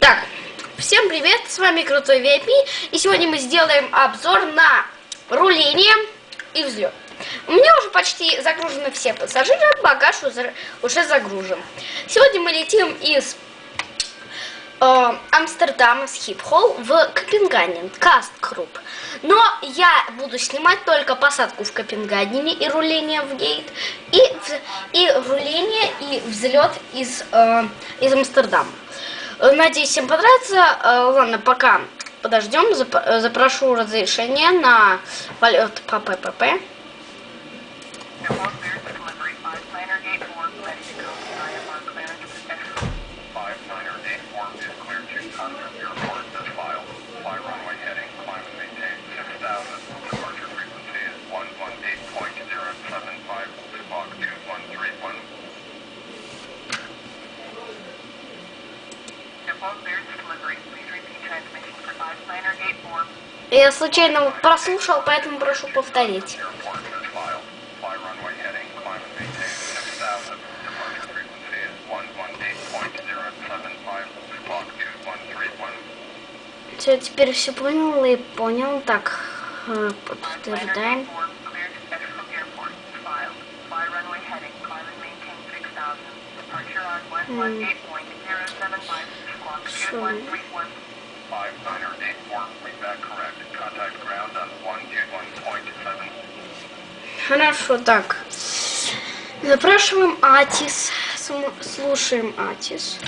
Так, всем привет, с вами Крутой VIP, и сегодня мы сделаем обзор на руление и взлет. У меня уже почти загружены все пассажиры, багаж уже загружен. Сегодня мы летим из э, Амстердама с Хипхолл в Копенгаген, Касткруп. Но я буду снимать только посадку в Копенгагене и руление в гейт, и, и руление и взлет из, э, из Амстердама. Надеюсь, всем понравится. Э, ладно, пока подождем. Запрошу разрешение на полет по ППП. Я случайно прослушал, поэтому прошу повторить. Все, теперь все понял и понял. Так, э, подтверждаем. Шум. Хорошо, так. Запрашиваем Атис. Слушаем Атис.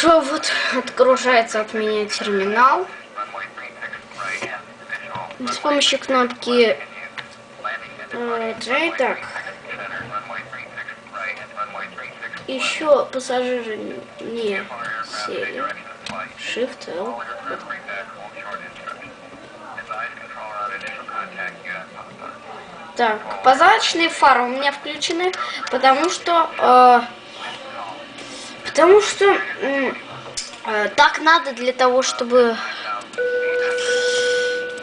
Что вот отгружается от меня терминал. С помощью кнопки э, J, так. Еще пассажиры не сели. Shift L. Так, позадочные фары у меня включены, потому что э, Потому что э, так надо для того, чтобы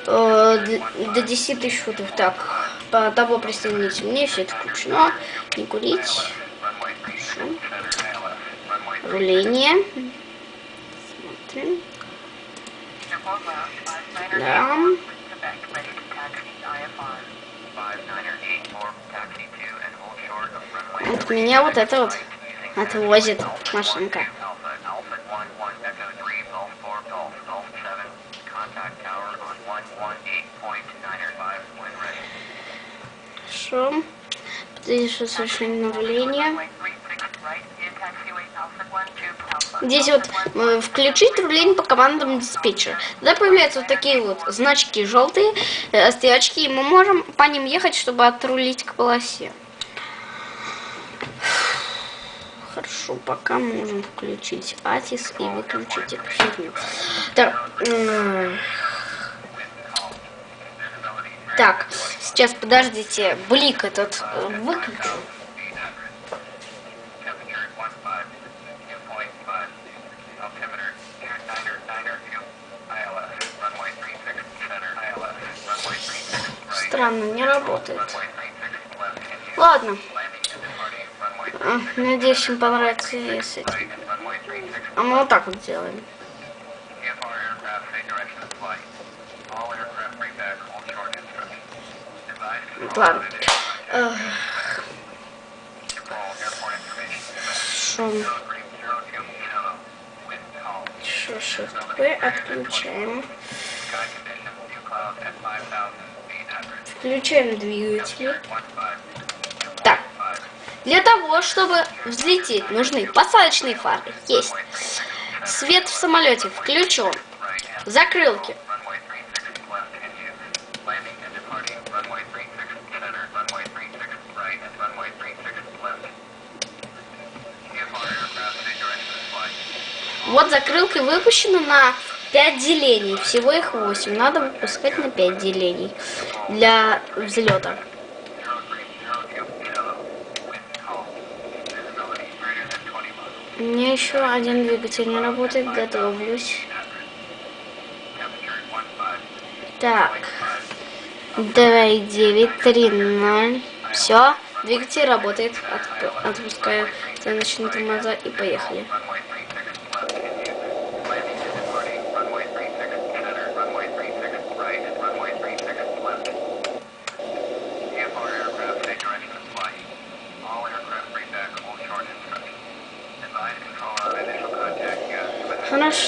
э, до 10 тысяч футов. Так, по того присоедините мне, все это включено. Не курить. Хорошо. Руление. Смотрим. Да. Вот меня вот это вот отвозит машинка. Хорошо. Здесь совершение руления. Здесь вот э, включить руление по командам диспетчера. Тогда появляются вот такие вот значки желтые, э, стрелочки, и мы можем по ним ехать, чтобы отрулить к полосе. Хорошо, пока можем включить Атис и выключить эту фигню. Так, так, сейчас подождите, блик этот э, выключу. Странно, не работает. Ладно. Надеюсь, им понравится этим. А мы вот так вот сделаем. Ладно. Шум. Что, shift отключаем. Включаем двигатель. Для того, чтобы взлететь, нужны посадочные фары. Есть. Свет в самолете включен. Закрылки. Вот закрылки выпущены на 5 делений. Всего их 8. Надо выпускать на 5 делений для взлета. У меня еще один двигатель не работает, готовлюсь. Так. 2, 9, 3, 0. Все, двигатель работает. Отп отпускаю заночные тормоза и поехали.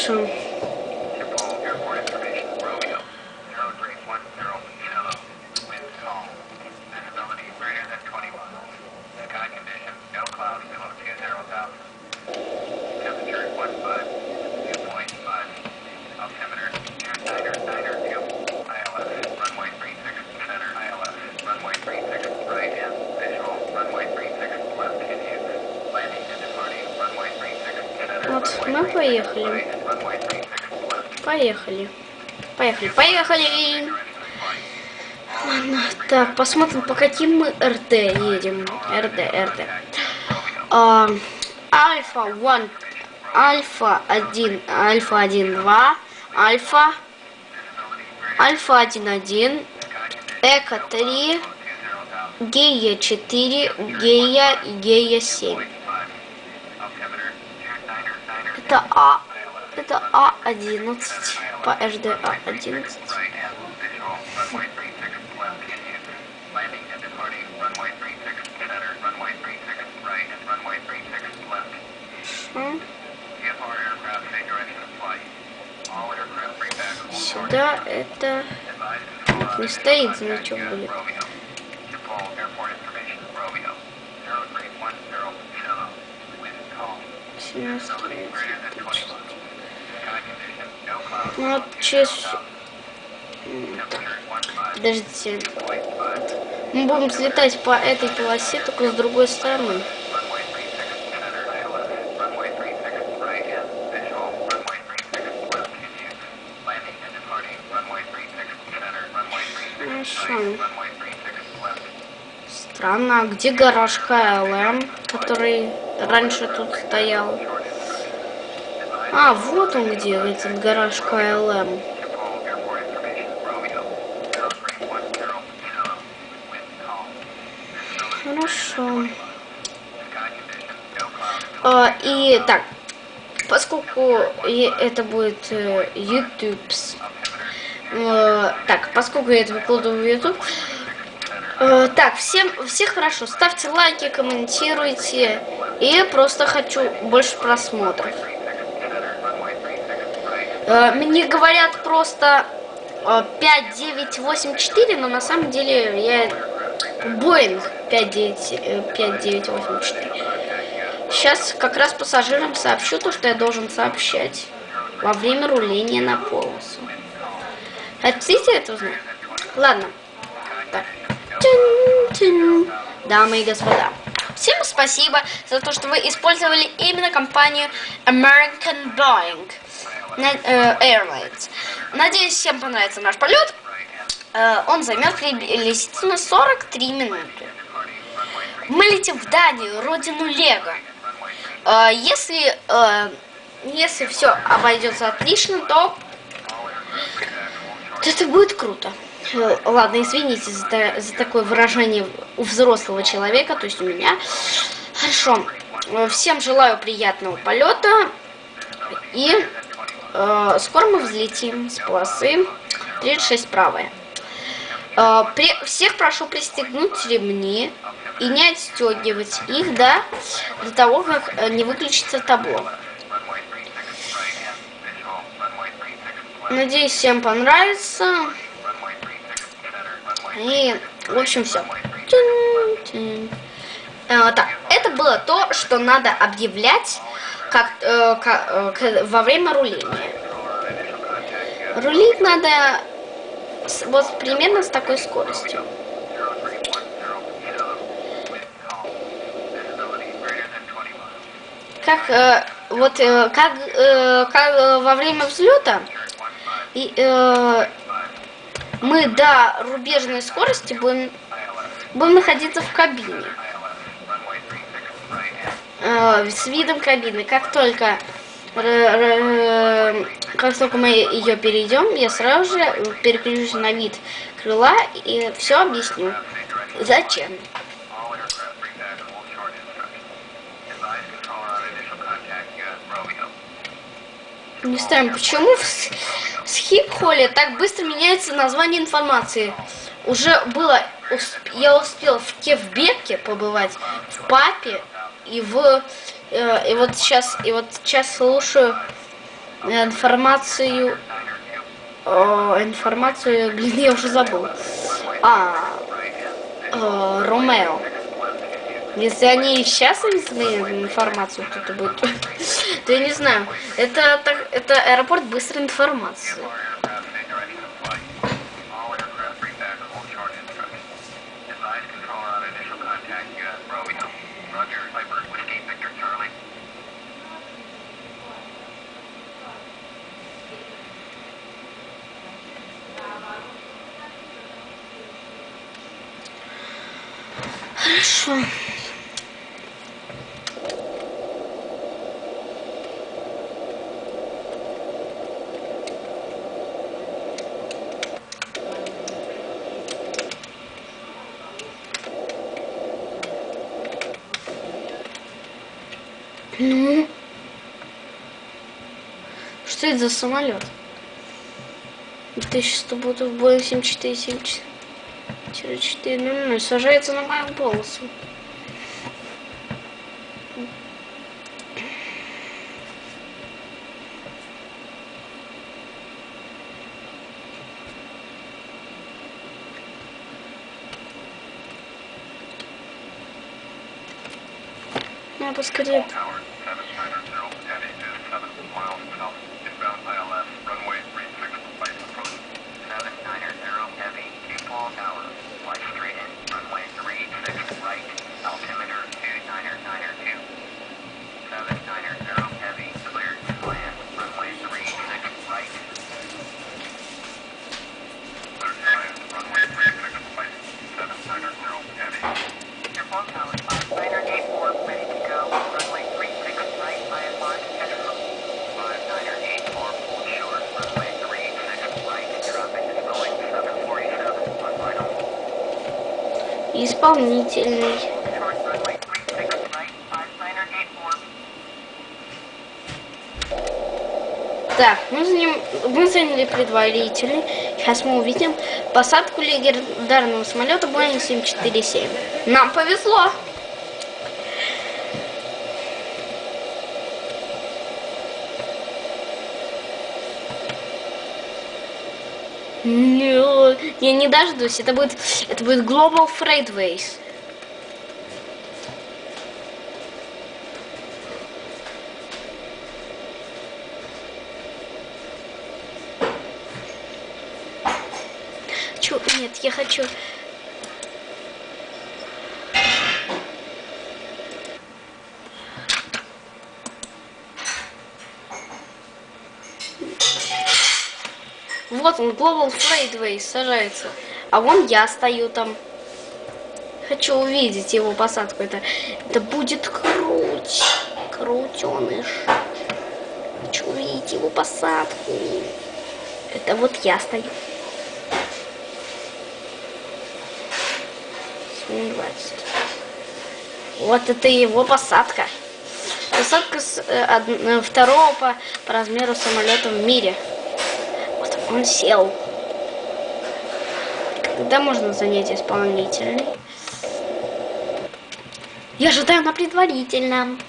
Хорошо. Вот, мы поехали. Поехали. Поехали, поехали. Ладно, так, посмотрим, по каким мы РД едем. РД. А, альфа 1, альфа 1, альфа 1, 2, альфа, альфа 1, 1, эко 3, гея 4, гея, гея 7. Это А. Это А11 по HDA11. Сюда это не стоит значок будет. Ну, вот через... Подождите. Мы будем взлетать по этой полосе, только с другой стороны. Хорошо. Странно, а где гараж КЛМ, который раньше тут стоял? А, вот он где, этот гараж КЛМ. Хорошо. А, и так, поскольку это будет э, YouTube, э, так, поскольку я это выкладываю в YouTube, э, так, всем, всех хорошо, ставьте лайки, комментируйте, и просто хочу больше просмотров. Э, мне говорят просто 5984, но на самом деле я Боинг 5984. Сейчас как раз пассажирам сообщу то, что я должен сообщать во время руления на полосу. Хотите это узнать? Ладно. Так. Дамы и господа. Всем спасибо за то, что вы использовали именно компанию American Boeing. Э, Airlines. Надеюсь, всем понравится наш полет. Э, он займет приблизительно 43 минуты. Мы летим в Данию, родину Лего. Э, если, если все обойдется отлично, то это будет круто. Ладно, извините за, за такое выражение у взрослого человека, то есть у меня. Хорошо. Всем желаю приятного полета. И Э, скоро мы взлетим с полосы 36 правая. Э, при, всех прошу пристегнуть ремни и не отстегивать их, да, до того, как э, не выключится табло. Надеюсь, всем понравится. И, в общем, все. так, это было то, что надо объявлять как, э, как, э, во время руления. Рулить надо с, вот примерно с такой скоростью. Как э, вот э, как, э, как э, во время взлета и, э, мы до рубежной скорости будем, будем находиться в кабине. Э, с видом кабины. Как только как только мы ее перейдем, я сразу же переключусь на вид крыла и все объясню. Зачем? Не знаю, почему в Схип-холле так быстро меняется название информации. Уже было, я успел в Кевбеке побывать, в Папе и в, э, и вот сейчас, и вот сейчас слушаю информацию, э, информацию, блин, я уже забыл. А, э, Ромео. Если они сейчас изменят информацию, кто-то будет, то я не знаю. Это, так, это аэропорт быстрой информации. Хорошо. Ну? Что это за самолет? Ты сейчас буду в Боинг 7474 4 ну, ну, сажается на мою полосу. Я поскорее. Исполнительный. Так, мы, заним, мы заняли предварительный. Сейчас мы увидим посадку легендарного самолета Boeing 747. Нам повезло. Ну, я не дождусь. Это будет, это будет Global Freightways. Чё? Нет, я хочу... Вот он, Global Freightways сажается. А вон я стою там. Хочу увидеть его посадку. Это, это будет круть. Крутеныш. Хочу увидеть его посадку. Это вот я стою. 20. Вот это его посадка. Посадка с, э, од, э, второго по, по размеру самолета в мире. Он сел. Когда можно занять исполнительный? Я ожидаю на предварительном.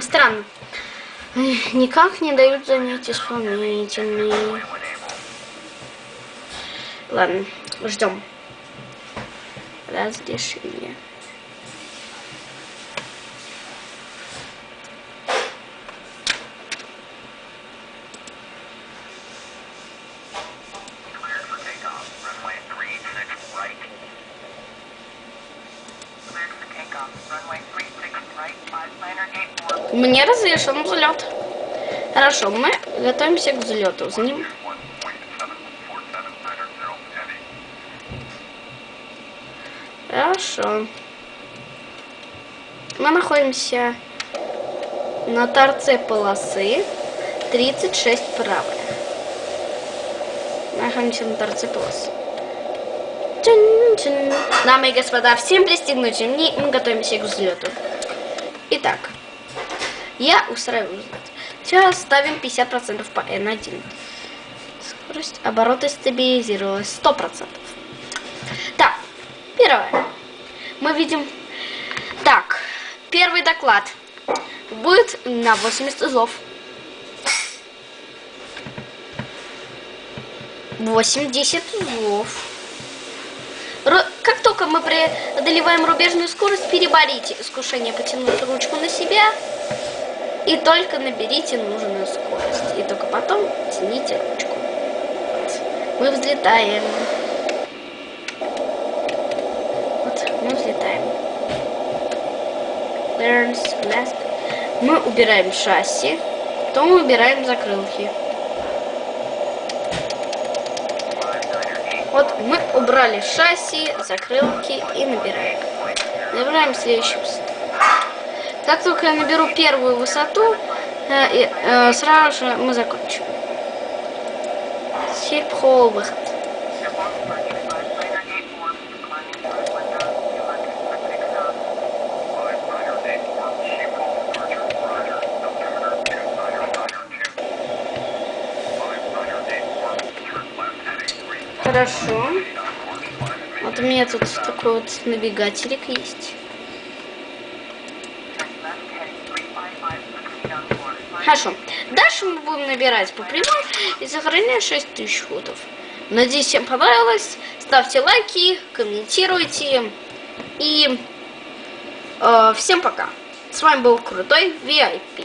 Странно. Никак не дают занять исполнительный. Ладно, ждем. Разрешение. Мне разрешен взлет. Хорошо, мы готовимся к взлету. За ним. Хорошо. Мы находимся на торце полосы 36 правая. Находимся на торце полосы. Дамы и господа, всем пристегнуть мы готовимся к взлету. Итак, я устраиваю. Сейчас ставим 50% по N1. Скорость оборота стабилизировалась 100%. Так, первое. Мы видим... Так, первый доклад будет на 80 узлов. 80 узлов. Только мы преодолеваем рубежную скорость, переборите искушение потянуть ручку на себя и только наберите нужную скорость. И только потом тяните ручку. Мы взлетаем. Вот, мы взлетаем. Мы убираем шасси, потом убираем закрылки. Вот мы убрали шасси, закрылки и набираем. Набираем следующую высоту. Как только я наберу первую высоту, э, э, сразу же мы закончим. Хип-холл Хорошо. Вот у меня тут такой вот навигателик есть. Хорошо. Дальше мы будем набирать по прямой и сохранять 6000 футов. Надеюсь, всем понравилось. Ставьте лайки, комментируйте. И э, всем пока. С вами был Крутой VIP.